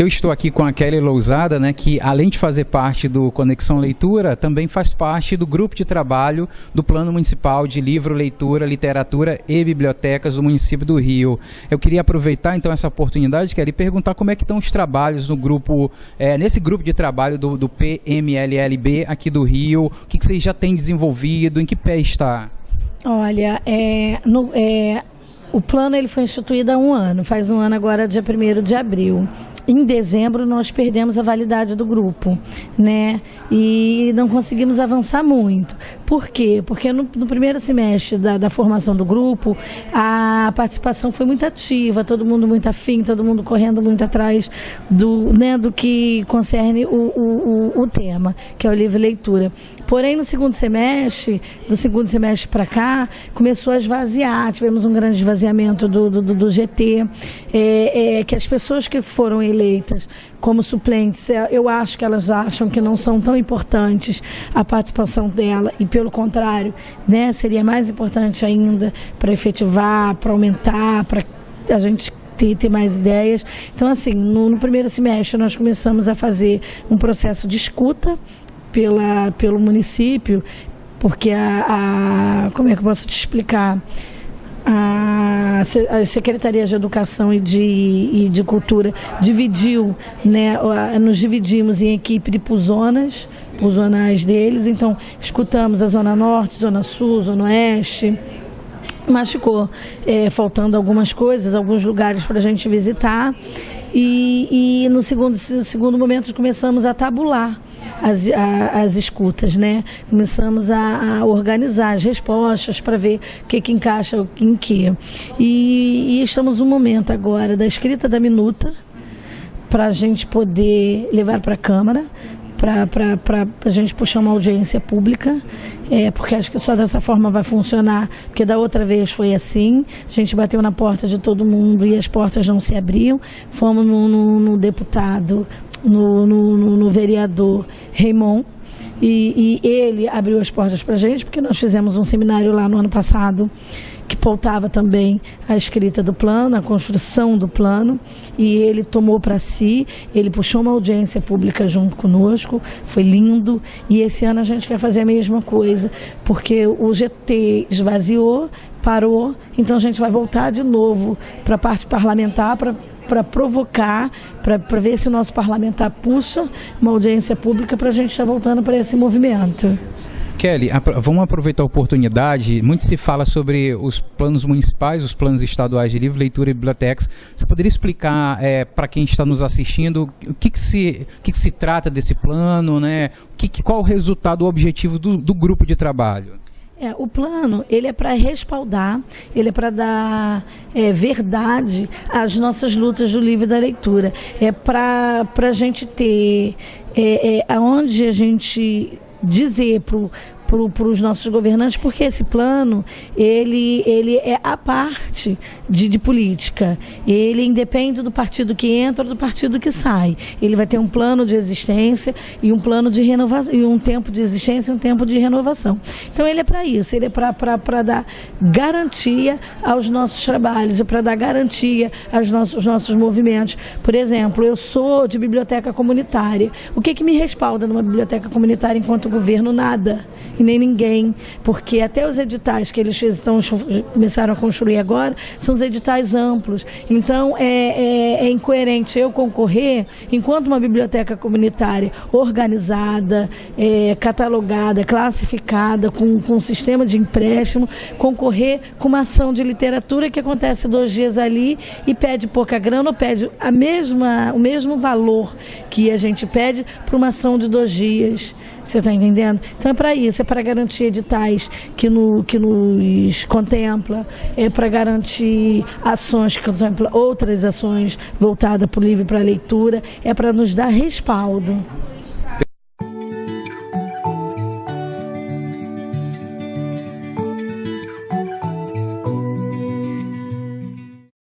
Eu estou aqui com a Kelly Lousada, né, que além de fazer parte do Conexão Leitura, também faz parte do grupo de trabalho do Plano Municipal de Livro, Leitura, Literatura e Bibliotecas do município do Rio. Eu queria aproveitar então essa oportunidade, Kelly, e perguntar como é que estão os trabalhos no grupo, é, nesse grupo de trabalho do, do PMLLB aqui do Rio, o que, que vocês já têm desenvolvido, em que pé está? Olha, é, no, é, o plano ele foi instituído há um ano, faz um ano agora, dia 1 de abril em dezembro nós perdemos a validade do grupo, né? E não conseguimos avançar muito. Por quê? Porque no, no primeiro semestre da, da, formação do grupo, a participação foi muito ativa, todo mundo muito afim, todo mundo correndo muito atrás do, né, do que concerne o, o, o, o tema, que é o livro leitura. Porém, no segundo semestre, do segundo semestre para cá, começou a esvaziar, tivemos um grande esvaziamento do, do, do, do GT, é, é, que as pessoas que foram eleitas como suplentes, é, eu acho que elas acham que não são tão importantes a participação dela e pelo contrário, né, seria mais importante ainda para efetivar, para aumentar, para a gente ter, ter, mais ideias. Então, assim, no, no, primeiro semestre nós começamos a fazer um processo de escuta pela, pelo município, porque a, a como é que eu posso te explicar? A, Secretaria de Educação e de, e de Cultura dividiu, né, nos dividimos em equipe de puzonas, puzonais deles, então escutamos a Zona Norte, Zona Sul, Zona Oeste, mas ficou é, faltando algumas coisas, alguns lugares para a gente visitar. E, e no, segundo, segundo momento começamos a tabular as, a, as escutas, né? Começamos a, a organizar as respostas para ver o que, que encaixa em que. E, e estamos no momento agora da escrita da minuta para a gente poder levar para a Câmara, para a gente puxar uma audiência pública, é, porque acho que só dessa forma vai funcionar, porque da outra vez foi assim, a gente bateu na porta de todo mundo e as portas não se abriam, fomos no, no, no deputado no, no, no vereador Raymond, e, e, ele abriu as portas para a gente, porque nós fizemos um seminário lá no ano passado que pautava também a escrita do plano, a construção do plano, e ele tomou para si, ele puxou uma audiência pública junto conosco, foi lindo, e esse ano a gente quer fazer a mesma coisa, porque o GT esvaziou, parou, então a gente vai voltar de novo para a parte parlamentar para para provocar, para ver se o nosso parlamentar puxa uma audiência pública para a gente estar tá voltando para esse movimento. Kelly, vamos aproveitar a oportunidade. Muito se fala sobre os planos municipais, os planos estaduais de livro, leitura e bibliotecas. Você poderia explicar é, para quem está nos assistindo o que, que, se, o que, que se trata desse plano, né? O que, qual o resultado, o objetivo do, do grupo de trabalho? É, o plano, ele é para respaldar, ele é para dar é, verdade às nossas lutas do livro da leitura. É para a gente ter é, é, aonde a gente dizer para para os nossos governantes, porque esse plano ele, ele é a parte de, de, política. Ele independe do partido que entra ou do partido que sai. Ele vai ter um plano de existência e um plano de renovação, e um tempo de existência e um tempo de renovação. Então ele é para isso, ele é para dar garantia aos nossos trabalhos, é para dar garantia aos nossos, nossos movimentos. Por exemplo, eu sou de biblioteca comunitária. O que, que me respalda numa biblioteca comunitária enquanto governo? Nada e nem ninguém, porque até os editais que eles estão, começaram a construir agora são os editais amplos. Então é, é, é incoerente eu concorrer, enquanto uma biblioteca comunitária organizada, é, catalogada, classificada, com, com um sistema de empréstimo, concorrer com uma ação de literatura que acontece dois dias ali e pede pouca grana ou pede a mesma, o mesmo valor que a gente pede para uma ação de dois dias. Você está entendendo? Então é para isso, é para garantir editais que, no, que nos contempla, é para garantir ações que contempla outras ações voltadas para o livro e para a leitura, é para nos dar respaldo.